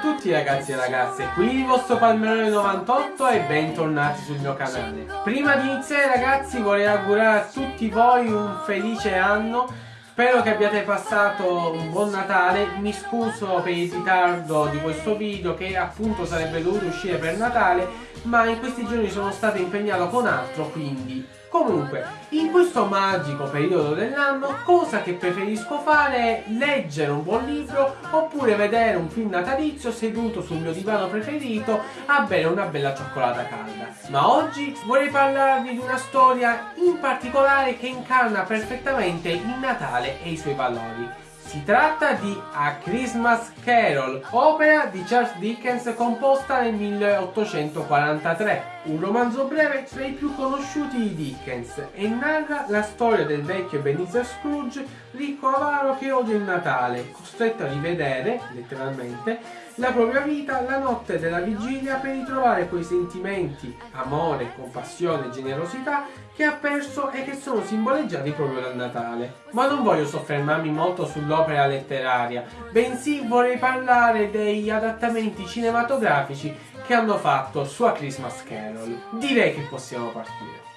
tutti ragazzi e ragazze, qui il vostro Palmerone 98 e bentornati sul mio canale. Prima di iniziare ragazzi vorrei augurare a tutti voi un felice anno, spero che abbiate passato un buon Natale, mi scuso per il ritardo di questo video che appunto sarebbe dovuto uscire per Natale, ma in questi giorni sono stato impegnato con altro quindi Comunque, in questo magico periodo dell'anno, cosa che preferisco fare è leggere un buon libro oppure vedere un film natalizio seduto sul mio divano preferito a bere una bella cioccolata calda. Ma oggi vorrei parlarvi di una storia in particolare che incarna perfettamente il Natale e i suoi valori. Si tratta di A Christmas Carol, opera di Charles Dickens composta nel 1843, un romanzo breve tra i più conosciuti di Dickens e narra la storia del vecchio Ebenezer Scrooge, ricco avaro che odia il Natale, costretto a rivedere, letteralmente, la propria vita la notte della vigilia per ritrovare quei sentimenti, amore, compassione e generosità che ha perso e che sono simboleggiati proprio dal Natale. Ma non voglio soffermarmi molto sull'opera letteraria, bensì vorrei parlare degli adattamenti cinematografici che hanno fatto su A Christmas Carol. Direi che possiamo partire.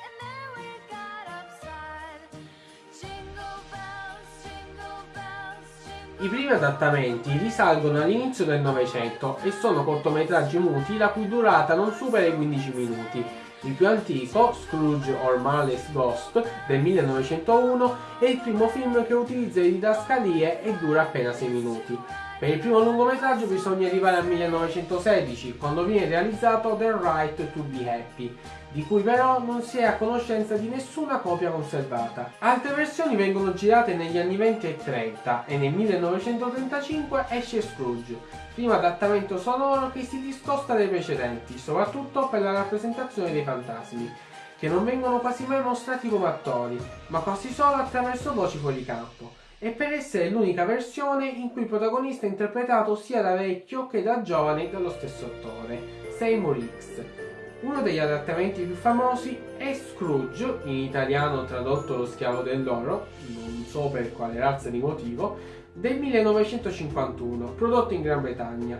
I primi adattamenti risalgono all'inizio del Novecento e sono cortometraggi muti la cui durata non supera i 15 minuti. Il più antico, Scrooge or Marley's Ghost, del 1901, è il primo film che utilizza le didascalie e dura appena 6 minuti. Per il primo lungometraggio bisogna arrivare al 1916, quando viene realizzato The Right to Be Happy, di cui però non si è a conoscenza di nessuna copia conservata. Altre versioni vengono girate negli anni 20 e 30 e nel 1935 esce Scrooge, primo adattamento sonoro che si discosta dai precedenti, soprattutto per la rappresentazione dei fantasmi, che non vengono quasi mai mostrati come attori, ma quasi solo attraverso voci fuori campo e per essere l'unica versione in cui il protagonista è interpretato sia da vecchio che da giovane dallo stesso attore, Seymour X. Uno degli adattamenti più famosi è Scrooge, in italiano tradotto lo schiavo dell'oro, non so per quale razza di motivo, del 1951, prodotto in Gran Bretagna.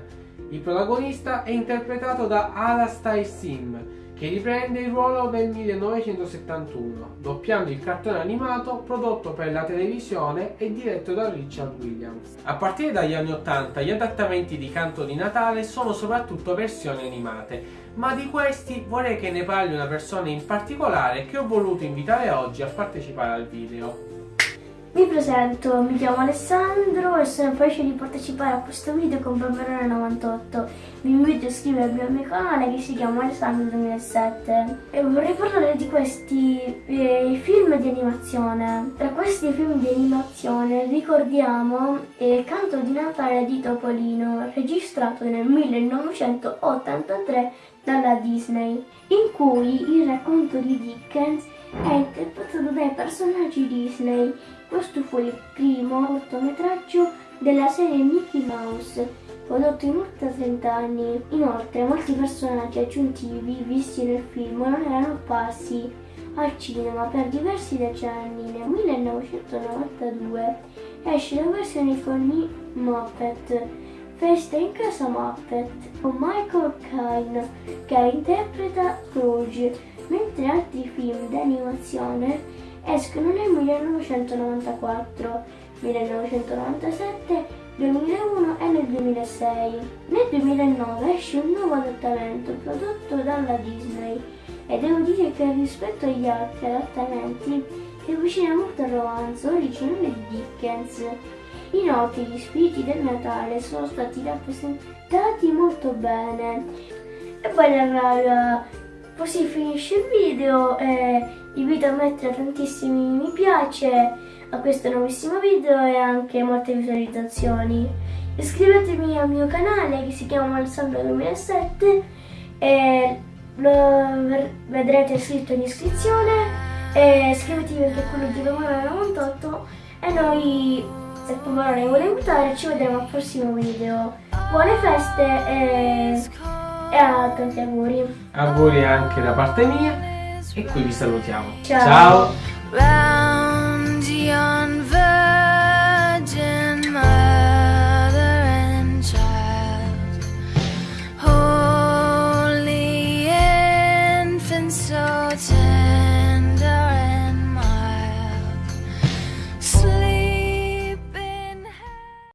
Il protagonista è interpretato da Alastair Sim, che riprende il ruolo del 1971, doppiando il cartone animato prodotto per la televisione e diretto da Richard Williams. A partire dagli anni 80 gli adattamenti di Canto di Natale sono soprattutto versioni animate, ma di questi vorrei che ne parli una persona in particolare che ho voluto invitare oggi a partecipare al video. Mi presento, mi chiamo Alessandro e sono felice di partecipare a questo video con Bamberone 98. Vi invito a iscrivervi al mio canale che si chiama Alessandro 2007 e vorrei parlare di questi eh, film di animazione. Tra questi film di animazione ricordiamo il Canto di Natale di Topolino registrato nel 1983 dalla Disney in cui il racconto di Dickens è interpretato dai personaggi Disney questo fu il primo cortometraggio della serie Mickey Mouse, prodotto in oltre 30 anni. Inoltre, molti personaggi aggiuntivi visti nel film non erano apparsi al cinema per diversi decenni. Nel 1992 esce la versione con i Muppet, Festa in casa Muppet, con Michael Caine che interpreta Scrooge, mentre altri film d'animazione escono nel 1994, 1997, 2001 e nel 2006. Nel 2009 esce un nuovo adattamento prodotto dalla Disney e devo dire che rispetto agli altri adattamenti si avvicina molto al romanzo originale di Dickens. Inoltre gli spiriti del Natale sono stati rappresentati molto bene. E poi raga, così finisce il video. E invito a mettere tantissimi mi piace a questo nuovissimo video e anche molte visualizzazioni. Iscrivetevi al mio canale che si chiama Alessandro 2007 e lo vedrete scritto in iscrizione e iscrivetevi anche a quello di Romano 98 e noi se Pomerone mi vuole aiutare ci vedremo al prossimo video. Buone feste e, e a tanti auguri. Auguri anche da parte mia e qui vi salutiamo. Ciao. Ciao.